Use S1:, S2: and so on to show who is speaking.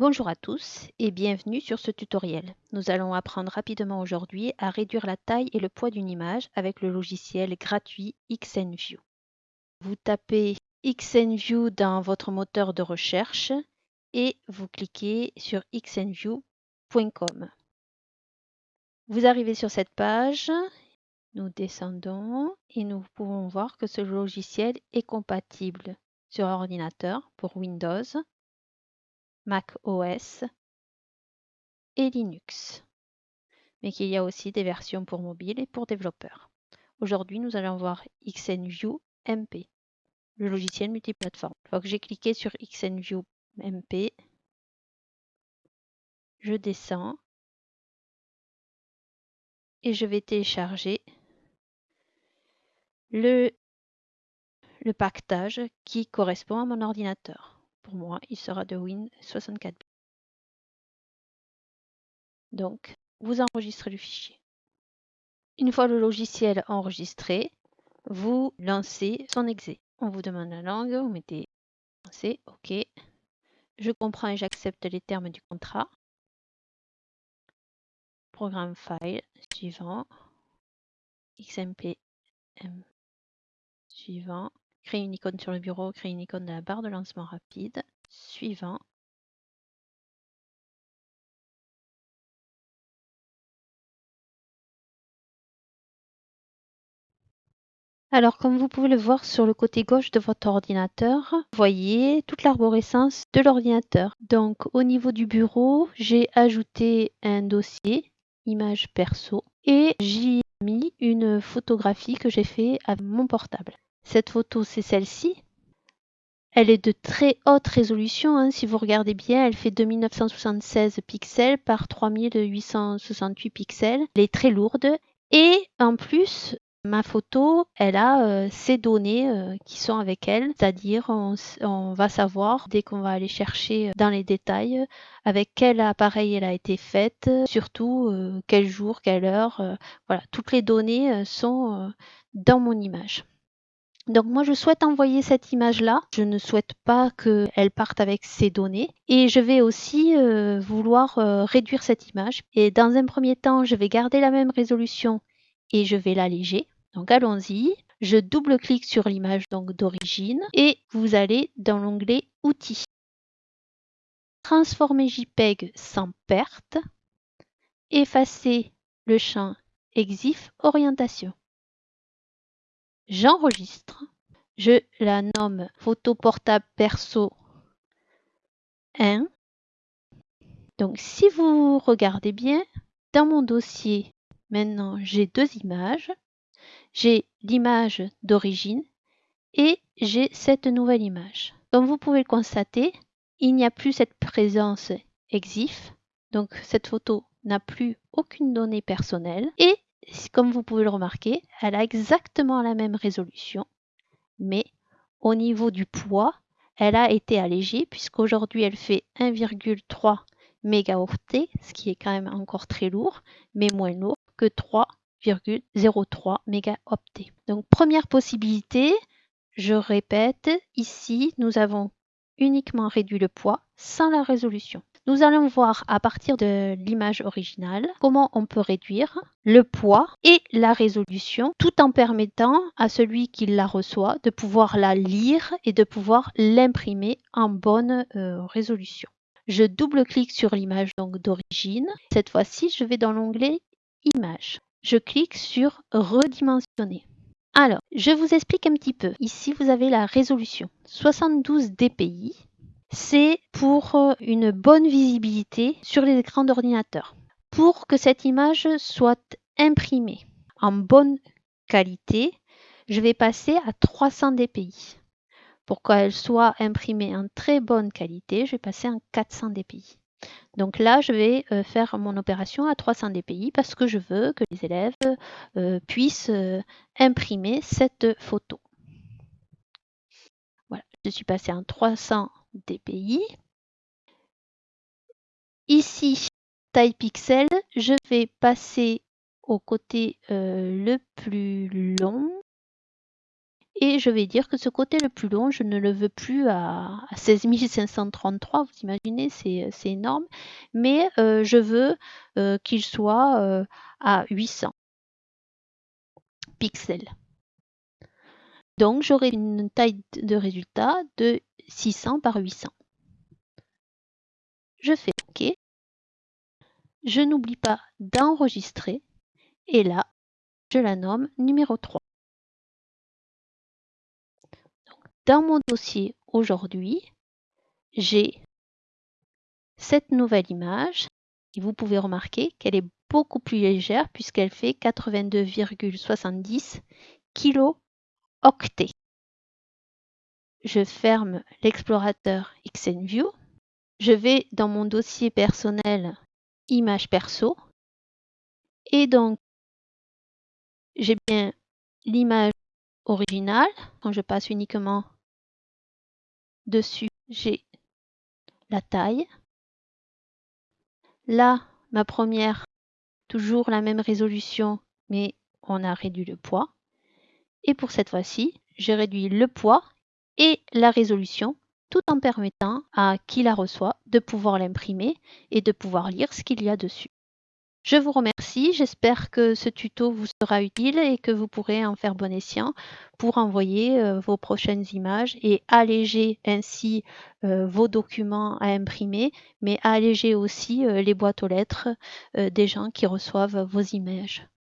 S1: Bonjour à tous et bienvenue sur ce tutoriel. Nous allons apprendre rapidement aujourd'hui à réduire la taille et le poids d'une image avec le logiciel gratuit XNView. Vous tapez XNView dans votre moteur de recherche et vous cliquez sur xnview.com. Vous arrivez sur cette page, nous descendons et nous pouvons voir que ce logiciel est compatible sur ordinateur pour Windows, Mac OS et Linux, mais qu'il y a aussi des versions pour mobile et pour développeurs. Aujourd'hui, nous allons voir XNView MP, le logiciel multiplateforme. Une fois que j'ai cliqué sur XNView MP, je descends et je vais télécharger le, le pactage qui correspond à mon ordinateur. Moi, il sera de Win64. Donc, vous enregistrez le fichier. Une fois le logiciel enregistré, vous lancez son exé. On vous demande la langue, vous mettez français, OK. Je comprends et j'accepte les termes du contrat. Programme file, suivant. XMP, M, suivant. Créer une icône sur le bureau, créer une icône de la barre de lancement rapide. Suivant. Alors, comme vous pouvez le voir sur le côté gauche de votre ordinateur, vous voyez toute l'arborescence de l'ordinateur. Donc, au niveau du bureau, j'ai ajouté un dossier, image perso, et j'y ai mis une photographie que j'ai fait avec mon portable. Cette photo, c'est celle-ci. Elle est de très haute résolution. Hein. Si vous regardez bien, elle fait 2976 pixels par 3868 pixels. Elle est très lourde. Et en plus, ma photo, elle a euh, ces données euh, qui sont avec elle. C'est-à-dire, on, va savoir, dès qu'on va aller chercher dans les détails, avec quel appareil elle a été faite, surtout euh, quel jour, quelle heure. voilà, toutes les données sont dans mon image. Donc moi, je souhaite envoyer cette image-là. Je ne souhaite pas qu'elle parte avec ces données. Et je vais aussi euh, vouloir euh, réduire cette image. Et dans un premier temps, je vais garder la même résolution et je vais l'alléger. Donc allons-y. Je double-clique sur l'image d'origine et vous allez dans l'onglet Outils. Transformer JPEG sans perte. Effacer le champ EXIF orientation j'enregistre, je la nomme photo portable perso 1. Donc si vous regardez bien, dans mon dossier, maintenant j'ai deux images. J'ai l'image d'origine et j'ai cette nouvelle image. Comme vous pouvez le constater, il n'y a plus cette présence EXIF. Donc cette photo n'a plus aucune donnée personnelle et comme vous pouvez le remarquer, elle a exactement la même résolution, mais au niveau du poids, elle a été allégée puisqu'aujourd'hui elle fait 1,3 mégaoctets, ce qui est quand même encore très lourd, mais moins lourd que 3,03 mégaoctets. Donc première possibilité, je répète, ici nous avons uniquement réduit le poids sans la résolution. Nous allons voir à partir de l'image originale comment on peut réduire le poids et la résolution tout en permettant à celui qui la reçoit de pouvoir la lire et de pouvoir l'imprimer en bonne euh, résolution. Je double-clique sur l'image d'origine. Cette fois-ci, je vais dans l'onglet Images. Je clique sur Redimensionner. Alors, je vous explique un petit peu. Ici, vous avez la résolution 72 dpi c'est pour euh, une bonne visibilité sur les écrans d'ordinateur. Pour que cette image soit imprimée en bonne qualité, je vais passer à 300 dpi. Pour qu'elle soit imprimée en très bonne qualité, je vais passer en 400 dpi. Donc là, je vais euh, faire mon opération à 300 dpi parce que je veux que les élèves euh, puissent imprimer cette photo. Voilà, je suis passé en 300 dpi. Ici, taille pixel, je vais passer au côté euh, le plus long Et je vais dire que ce côté le plus long, je ne le veux plus à, 16 533, vous imaginez, c'est énorme. Mais euh, je veux euh, qu'il soit euh, à 800 pixels. Donc j'aurai une taille de résultat de 600 par 800. Je fais OK. Je n'oublie pas d'enregistrer. Et là, je la nomme numéro 3. Dans mon dossier aujourd'hui, j'ai cette nouvelle image et vous pouvez remarquer qu'elle est beaucoup plus légère puisqu'elle fait 82,70 kilo-octets. Je ferme l'explorateur XNView. Je vais dans mon dossier personnel image perso et donc j'ai bien l'image originale. Quand je passe uniquement dessus, j'ai la taille. Là, ma première, toujours la même résolution, mais on a réduit le poids. Et pour cette fois-ci, j'ai réduit le poids et la résolution tout en permettant à qui la reçoit de pouvoir l'imprimer et de pouvoir lire ce qu'il y a dessus. Je vous remercie, j'espère que ce tuto vous sera utile et que vous pourrez en faire bon escient pour envoyer euh, vos prochaines images et alléger ainsi euh, vos documents à imprimer, mais alléger aussi euh, les boîtes aux lettres des gens qui reçoivent vos images.